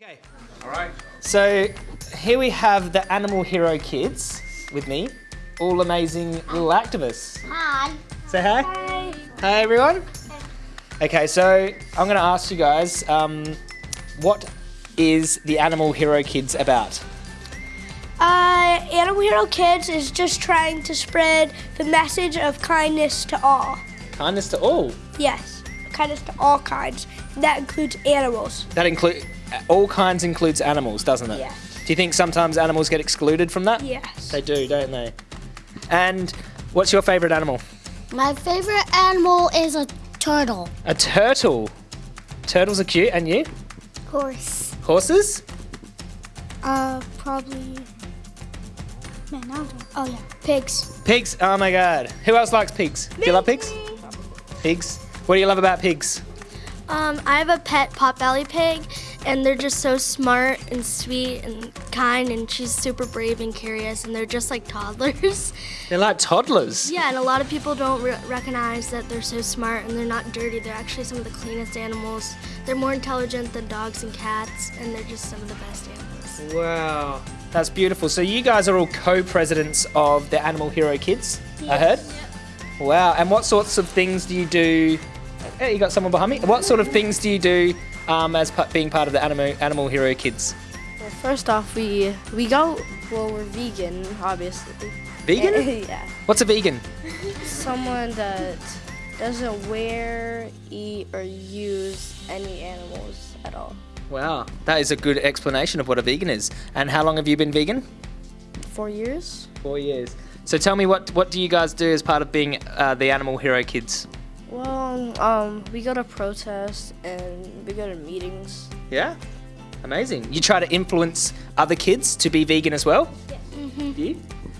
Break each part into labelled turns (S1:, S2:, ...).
S1: Okay,
S2: All right.
S1: so here we have the Animal Hero kids with me, all amazing little activists.
S3: Hi.
S1: Say hi.
S3: Hi.
S1: Hi everyone. Okay, so I'm going to ask you guys, um, what is the Animal Hero Kids about?
S3: Uh, Animal Hero Kids is just trying to spread the message of kindness to all.
S1: Kindness to all.
S3: Yes, kindness to all kinds. That includes animals.
S1: That include all kinds includes animals, doesn't it?
S3: Yeah.
S1: Do you think sometimes animals get excluded from that?
S3: Yes.
S1: They do, don't they? And what's your favorite animal?
S4: My favorite animal is a turtle.
S1: A turtle. Turtles are cute, and you?
S4: Horse.
S1: Horses?
S4: Uh, probably. Man, I. Oh yeah, pigs.
S1: Pigs. Oh my god. Who else likes pigs? Do you love pigs? Pigs. What do you love about pigs?
S5: Um, I have a pet potbelly pig, and they're just so smart and sweet and kind, and she's super brave and curious, and they're just like toddlers.
S1: They're like toddlers.
S5: yeah, and a lot of people don't re- recognize that they're so smart and they're not dirty. They're actually some of the cleanest animals. They're more intelligent than dogs and cats, and they're just some of the best animals.
S1: Wow. That's beautiful. So you guys are all co-presidents of the Animal Hero Kids, I heard? Wow. And what sorts of things do you do? Hey, you got someone behind me. What sort of things do you do um, as being part of the Animal, Animal Hero Kids?
S6: Well, first off, we we go. Well, we're vegan, obviously.
S1: Vegan?
S6: yeah.
S1: What's a vegan?
S6: Someone that doesn't wear, eat, or use any animals at all.
S1: Wow. That is a good explanation of what a vegan is. And how long have you been vegan?
S6: Four years.
S1: Four years. So tell me, what, what do you guys do as part of being uh, the Animal Hero Kids?
S6: Well, um, we go to protests and we go to meetings.
S1: Yeah? Amazing. You try to influence other kids to be vegan as well?
S3: Mm-hmm.
S1: Do you?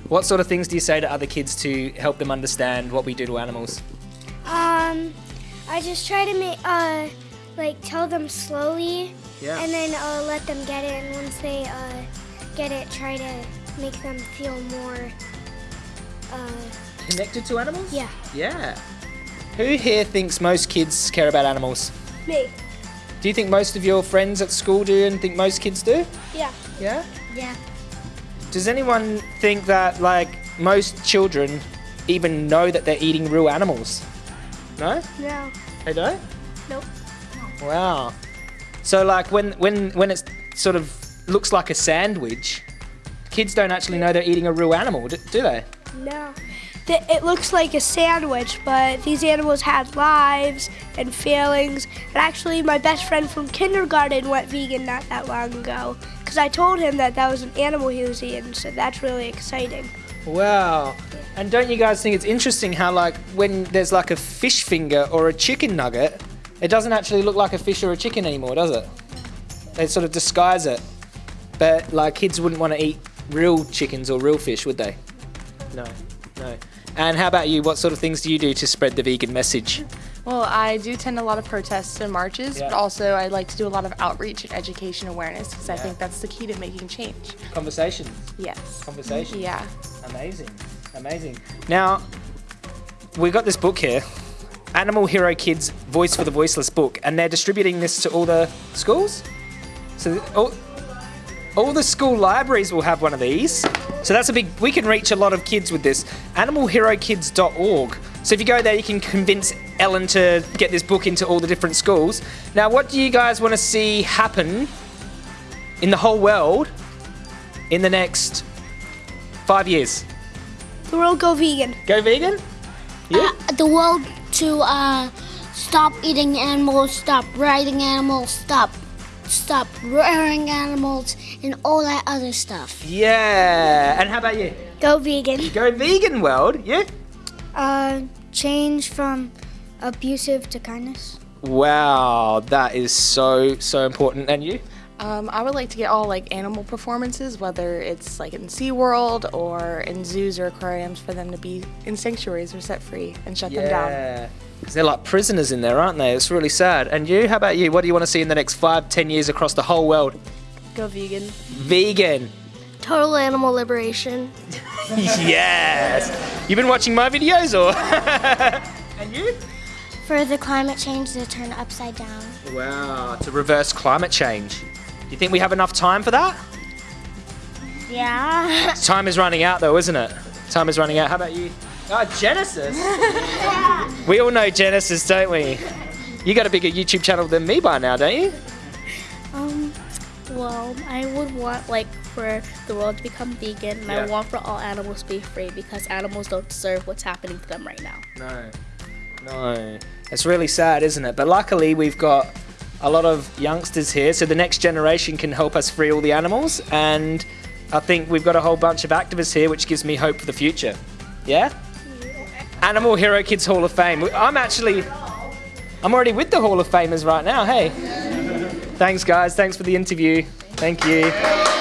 S1: What sort of things do you say to other kids to help them understand what we do to animals?
S4: Um, I just try to make uh, like tell them slowly,
S1: Yeah.
S4: and then uh, let them get it. And once they uh, get it, try to make them feel more. Uh,
S1: Connected to animals?
S4: yeah.
S1: Yeah. Who here thinks most kids care about animals?
S3: Me.
S1: Do you think most of your friends at school do and think most kids do?
S3: Yeah.
S1: Yeah?
S4: Yeah.
S1: Does anyone think that, like, most children even know that they're eating real animals? No?
S3: No.
S1: They don't?
S3: Nope.
S1: Wow. So like when when when it sort of looks like a sandwich, kids don't actually know they're eating a real animal, do, do they?
S3: No. Th- It looks like a sandwich, but these animals had lives and feelings. And actually, my best friend from kindergarten went vegan not that long ago. Because I told him that that was an animal he was eating, so that's really exciting.
S1: Wow. And don't you guys think it's interesting how like when there's like a fish finger or a chicken nugget, it doesn't actually look like a fish or a chicken anymore, does it? They sort of disguise it. But like kids wouldn't want to eat real chickens or real fish, would they? No. No. And how about you? What sort of things do you do to spread the vegan message?
S7: Well, I do attend a lot of protests and marches,
S1: Yeah.
S7: but also I like to do a lot of outreach and education awareness because I think that's the key to making change.
S1: Conversations.
S7: Yes.
S1: Conversations.
S7: Yeah.
S1: Amazing, amazing. Now, we've got this book here, Animal Hero Kids Voice for the Voiceless book, and they're distributing this to all the schools. So all, all the school libraries will have one of these. So that's a big. We can reach a lot of kids with this. AnimalHeroKids.org. So if you go there, you can convince Ellen to get this book into all the different schools. Now, what do you guys want to see happen in the whole world in the next five years?
S3: The world go vegan.
S1: Go vegan? Yeah.
S4: Uh, the world to uh, stop eating animals, stop riding animals, stop stop rearing animals, and all that other stuff.
S1: Yeah. And how about you?
S3: Go vegan.
S1: Go vegan world. Yeah.
S4: Uh, change from abusive to kindness.
S1: Wow, that is so so important. And you?
S7: Um, I would like to get all like animal performances, whether it's like in SeaWorld or in zoos or aquariums, for them to be in sanctuaries or set free and shut them down.
S1: Yeah. Because they're like prisoners in there, aren't they? It's really sad. And you? How about you? What do you want to see in the next five, ten years across the whole world?
S6: Go vegan.
S1: Vegan.
S5: Total animal liberation.
S1: yes. You've been watching my videos, or? and you?
S4: For the climate change to turn upside down.
S1: Wow, to reverse climate change. You think we have enough time for that?
S4: Yeah.
S1: Time is running out though, isn't it? Time is running out. How about you? Oh, Genesis. yeah. we all know Genesis, don't we? You got a bigger YouTube channel than me by now, don't you?
S2: Um, well, I would want like for the world to become vegan, and
S1: Yeah.
S2: I want for all animals to be free because animals don't deserve what's happening to them right now.
S1: No. No. It's really sad, isn't it? But luckily, we've got a lot of youngsters here, so the next generation can help us free all the animals. And I think we've got a whole bunch of activists here, which gives me hope for the future. Yeah? Animal Hero Kids Hall of Fame. I'm actually. I'm already with the Hall of Famers right now. Hey. Thanks, guys. Thanks for the interview. Thank you.